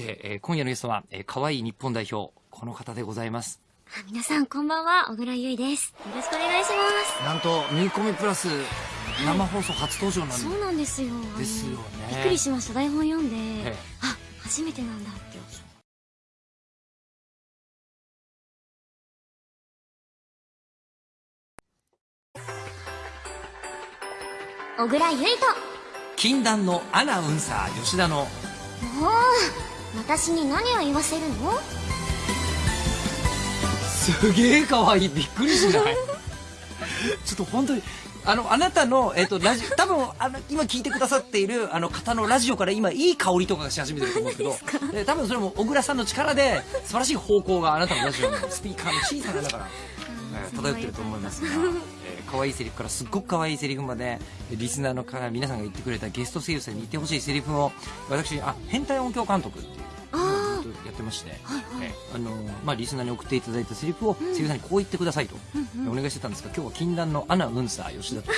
して、えー今夜のゲストは、えー、可愛い日本代表、この方でございます。あ皆さんこんばんは、小倉優衣です。よろしくお願いしまなんと、ミーコミプラス、生放送初登場なんす。でそうなんですよ。ですよねびっくりしました。台本読んで、ええあ、初めてなんだって。小倉優衣と、禁断のアナウンサー、吉田の、もう、私に何を言わせるの？すげえ可愛いびっくりしない？ちょっと本当にあのあなたの、えっとラジ 多分あの今聞いてくださっているあの方のラジオから今いい香りとかがし始めてると思うん ですけどで多分それも小倉さんの力で素晴らしい方向があなたのラジオのスピーカーの小さな穴から、えー漂ってると思いますが、えー可愛いセリフからすっごく可愛いセリフまでリスナーの方皆さんが言ってくれたゲスト声優さんに言ってほしいセリフを私あ変態音響監督っていうやってまして、はいはい。えあのまあ、リスナーに送っていただいたセリフを声優さんにこう言ってくださいと、お願いしてたんですが今日は禁断のアナウンサー吉田と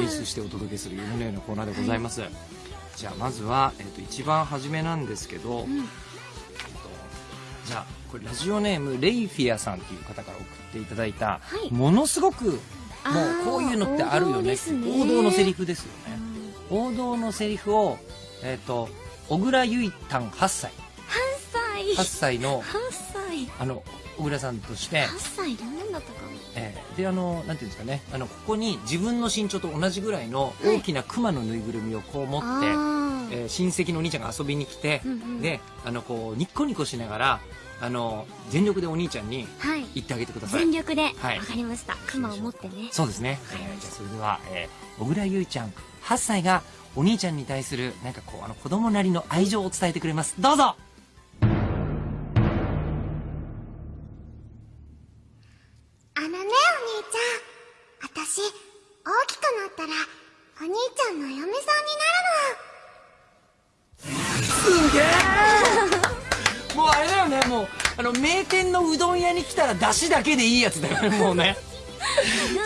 演出してお届けする夢のようなコーナーでございます、じゃあまずは、えっと一番初めなんですけど、えっとじゃあこれラジオネームレイフィアさんっていう方から送っていただいた、はい。ものすごくもうこういうのってあるよね。王道ですね王道のセリフですよね、王道のセリフをえっ、と小倉結太8歳。8歳。8歳の8歳。あの小倉さんとして、8歳どんなんだったかな？えーであのなんていうんですかね。あのここに自分の身長と同じぐらいの大きな熊のぬいぐるみをこう持って、あー。えー親戚のお兄ちゃんが遊びに来て、うんうん。であのこうニッコニコしながらあの全力でお兄ちゃんにはい。言ってあげてください全力で。わはいかりました。熊を持ってね。そうですね、えーじゃあそれでは、えー小倉優衣ちゃん8歳がお兄ちゃんに対するなんかこうあの子供なりの愛情を伝えてくれますどうぞあのね、お兄ちゃん。私、大きくなったら、お兄ちゃんの嫁さんになるすげえあれだよねもうあの名店のうどん屋に来たら出汁だけでいいやつだよね もうね。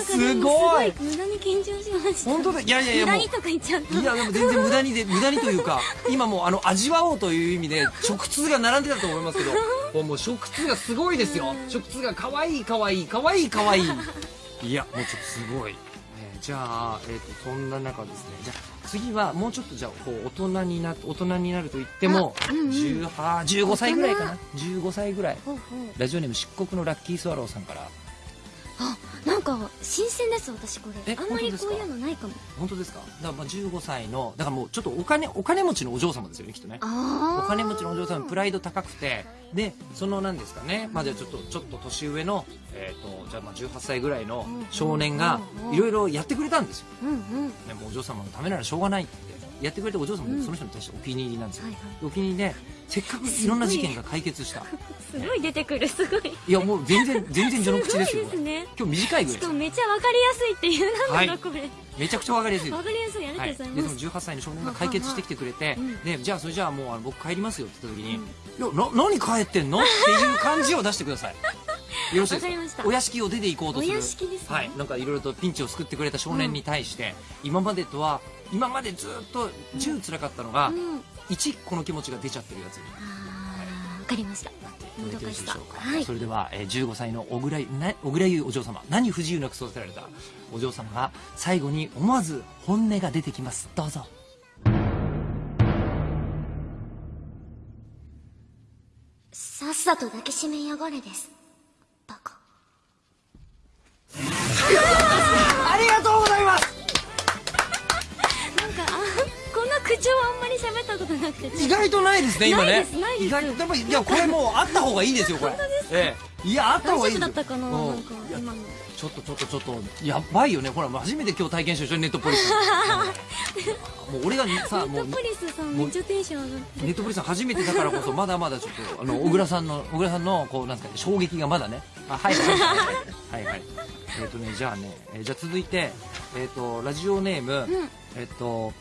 すごい。無駄に緊張しました。本当だ。いやいやいや無駄にとか言っちゃった。いやでも全然無駄にで無駄にというか今もうあの味わおうという意味で食通が並んでたと思いますけどもうもう食通がすごいですよ。食通が可愛い可愛い可愛い可愛い。いやもうちょっとすごい、えーじゃあ、えー、とそんな中ですね。じゃあ次はもうちょっとじゃあこう大人にな大人になると言っても、あうんうん。18 15歳ぐらいかな。15歳ぐらい。ラジオネーム漆黒のラッキースワローさんからあ、なんか新鮮です私これ。えあんまりこういうのないかも。本当ですか？だからまあ15歳のだからもうちょっとお金お金持ちのお嬢様ですよねきっとね。お金持ちのお嬢さんプライド高くてでそのなんですかね？まあじゃあちょっとちょっと年上のえっ、とじゃあまあ18歳ぐらいの少年がいろいろやってくれたんですよ、うんうん。ね、もうお嬢様のためならしょうがないってやってくれたお嬢様うん。もその人に対してお気に入りなんですよ、はいはい。お気に入りでせっかくいろんな事件が解決した。すごい出てくるすごい。いやもう全然全然序の口ですよすね。今日短いぐらいしかもめっちゃわかりやすいっていうなんだろう、はい。これ。めちゃくちゃわかりやすい。わかりやすいありがはい、とうごでそのざい。ます。18歳の少年が解決してきてくれて、うん。でじゃあそれじゃあもうあの僕帰りますよって言った時に「いやな何帰ってんの?」っていう感じを出してください。よろしいですわかお屋敷を出て行こうとする。お屋敷ですね。はい。なんかいろいろとピンチを救ってくれた少年に対して、今までとは今までずっと10辛かったのが、うん。1この気持ちが出ちゃってるやつにわかりました。なっていただけるでしょうか、はいそれでは、えー15歳の小倉小倉優お嬢様何不自由なく育てられたお嬢様が最後に思わず本音が出てきますどうぞさっさと抱きしめやがれです。口調あんまり喋ったことなくて。意外とないですね今ね。ないですないです。意外とでもいやこれもうあった方がいいですよこれ。本当ですか？ええ。いやあった大方がいい。丈夫だったかなうん。なんか今の。ちょっとちょっとちょっとやばいよね。ほらもう初めて今日体験したでしょネットポリス。もう俺がさもうネットポリスさんめっちゃテンション上がって。ネットポリスさん初めてだからこそまだまだちょっとあの小倉さんの 小倉さんのこうなんですかね衝撃がまだね。あはいはいはい。はいはい。えっ、とねじゃあね、えーじゃあ続いてえっ、とラジオネーム、うん。えっ、と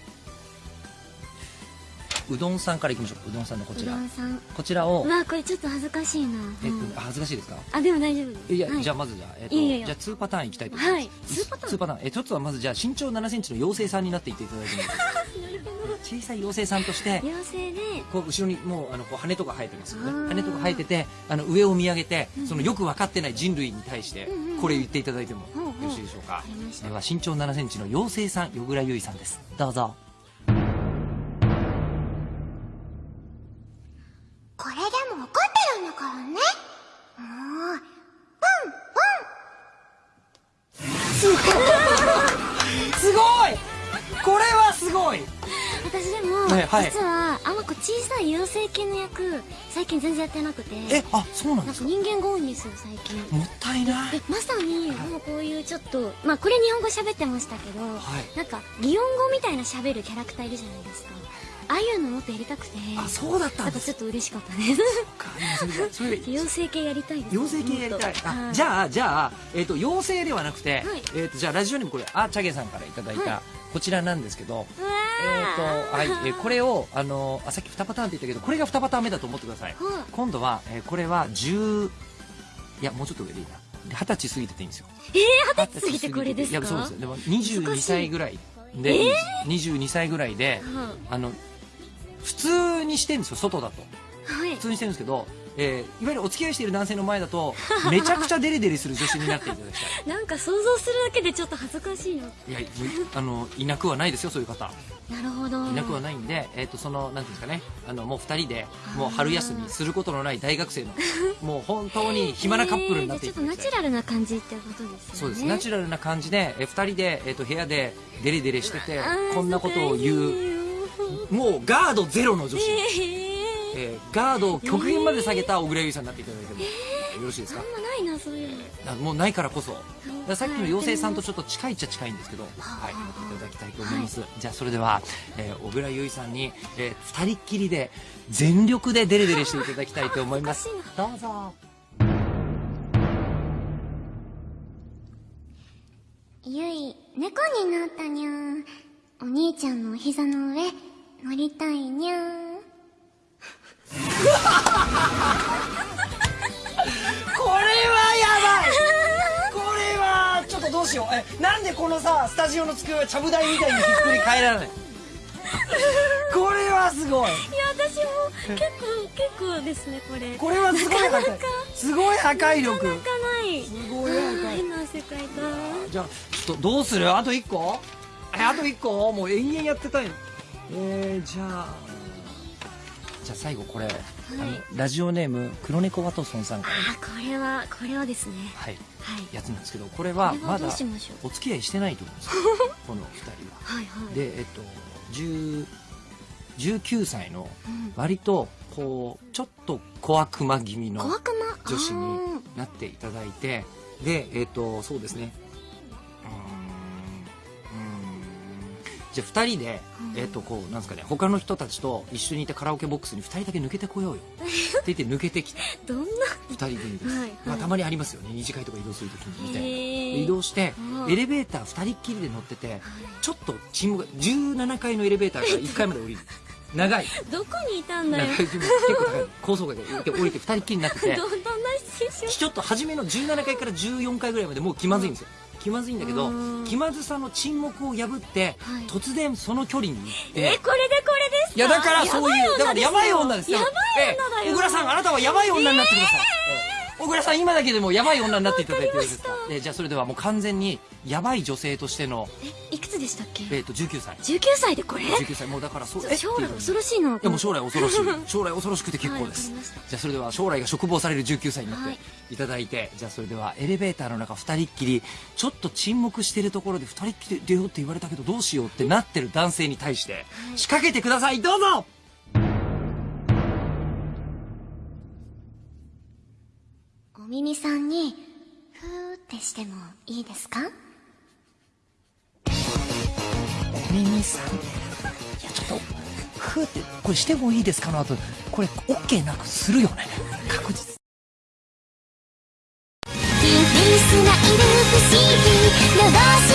うどんさんからいきましょう。うどんさんのこちら。うどんさん。こちらを。うわ、これちょっと恥ずかしいな。えっと、うん。あ恥ずかしいですか？あ、でも大丈夫です。いや、はい。じゃあまずじゃあ、えっといやいやじゃあ2パターンいきたいと思います。はい。ツーパターン？ツーパターン。え、一つはまずじゃあ身長7センチの妖精さんになっていっていただいてもいいですか？小さい妖精さんとして妖精で。こう後ろにもうあのこう羽とか生えてますよね。羽とか生えててあの上を見上げてそのよく分かってない人類に対してうんうんうんこれ言っていただいてもよろしいでしょうか？わかりました。では身長7センチの妖精さんよぐらゆいさんです。どうぞはい。実はあの子小さい妖精系の役最近全然やってなくて。えあそうなんですか？人間が多いんですよ最近。もったいない。でまさにもうこういうちょっとまあこれ日本語喋ってましたけど、はい。なんか擬音語みたいな喋るキャラクターいるじゃないですかああいうのもっとやりたくて。あそうだったなんちょっと嬉しかったです。かそれ 妖精系やりたいです。妖精系やりたい。あはいじゃあじゃあ、えっと妖精ではなくて、はい。えっとじゃあラジオにもこれあチャゲさんからいただいた、はこちらなんですけどえっ、ーとはい、えーこれをあのあさっき2パターンって言ったけどこれが2パターン目だと思ってください、はい。今度は、えーこれは10いやもうちょっと上でいいな。で二十歳過ぎてていいんですよ。えー、二十歳過ぎてこれですか？いやそうですよ。でも22難しい歳ぐらいで、22歳ぐらいであの普通にしてるんですよ外だと。はい。普通にしてるんですけど、えーいわゆるお付き合いしている男性の前だとめちゃくちゃデレデレする女子になっていただきたいなんか想像するだけでちょっと恥ずかしいのいやいあのいなくはないですよそういう方。なるほど。いなくはないんで、えー、とそのなんていうんですかね。あのもう2人でもう春休みすることのない大学生の もう本当に暇なカップルになっていえーちょっとナチュラルな感じってことですよね。そうです。ナチュラルな感じで、え2人で、えー、と部屋でデレデレしててこんなことを言ううもうガードゼロの女子、えーえーガードを極限まで下げた小倉優衣さんになっていただいても。よろしいですか？あんまないなそういうの。あもうないからこそ。さっきの妖精さんとちょっと近いっちゃ近いんですけど、はい、やっていただきたいと思います、じゃあそれでは、えー小倉優衣さんに、えー、2人っきりで全力でデレデレしていただきたいと思います。どうぞ。ゆい、猫になったにゃー。お兄ちゃんのお膝の上、乗りたいにゃー。これはやばい。これはちょっとどうしよう。えなんでこのさスタジオの机はちゃぶ台みたいにひっくり返らない？これはすごい。いや私も結構結構ですねこれ。これはすごい破壊。すごい破壊力。なかない。すごい破壊。変な世界だじゃあちょっとどうする？あと1個？えあと1個？もう延々やってたいのえー、じゃあ。じゃあ最後これ、あのラジオネーム黒猫ワトソンさんから。あこれはこれはですね。はい。はい。やつなんですけどこれはまだお付き合いしてないと思うんです。よ この2人は。はいはい。でえっと10 19歳のうん。割とこうちょっと小悪魔気味の女子あになっていただいてでえっ、とそうですねじゃあ2人で、うんえっ、とこうなんですかね他の人たちと一緒にいたカラオケボックスに2人だけ抜けてこようよ。って言って抜けてきた。ーどんな？2人組です、はい。はいまあ、たまにありますよね。二次会とか移動するときにみたいな。移動してうんエレベーター2人っきりで乗っててちょっと沈黙17階のエレベーターから1階まで降りる。長い。どこにいたんだよ。結構高い。高層階で降りて2人っきりになってて。ちょっと初めの17階から14階ぐらいまでもう気まずいんですよ気まずいんだけどうん。気まずさの沈黙を破ってはい。突然その距離に行ってえこれでこれですか？いやだからそういうだからやばい女ですよ。やばい女だよ。ええ小倉さんあなたはやばい女になってください、ええ小倉さん今だけでもやばい女になっていただいてよろしいですか？わかえじゃあそれではもう完全にやばい女性としての、でしたっけ？えー、と19歳。19歳でこれ？19歳。もうだからそうえ？将来恐ろしいないやもう将来恐ろしい。将来恐ろしくて結構です、じゃあそれでは将来が嘱望される19歳になっはい。ていただいて、じゃあそれではエレベーターの中2人っきりちょっと沈黙してるところで2人っきりで出ようって言われたけどどうしようってなってる男性に対して仕掛けてください。どうぞ。お耳さんに、ふーってしてもいいですか？耳さんいやちょっとふーってこれしてもいいですかの後これ OK なくするよね。確実。キンピースがいる不思議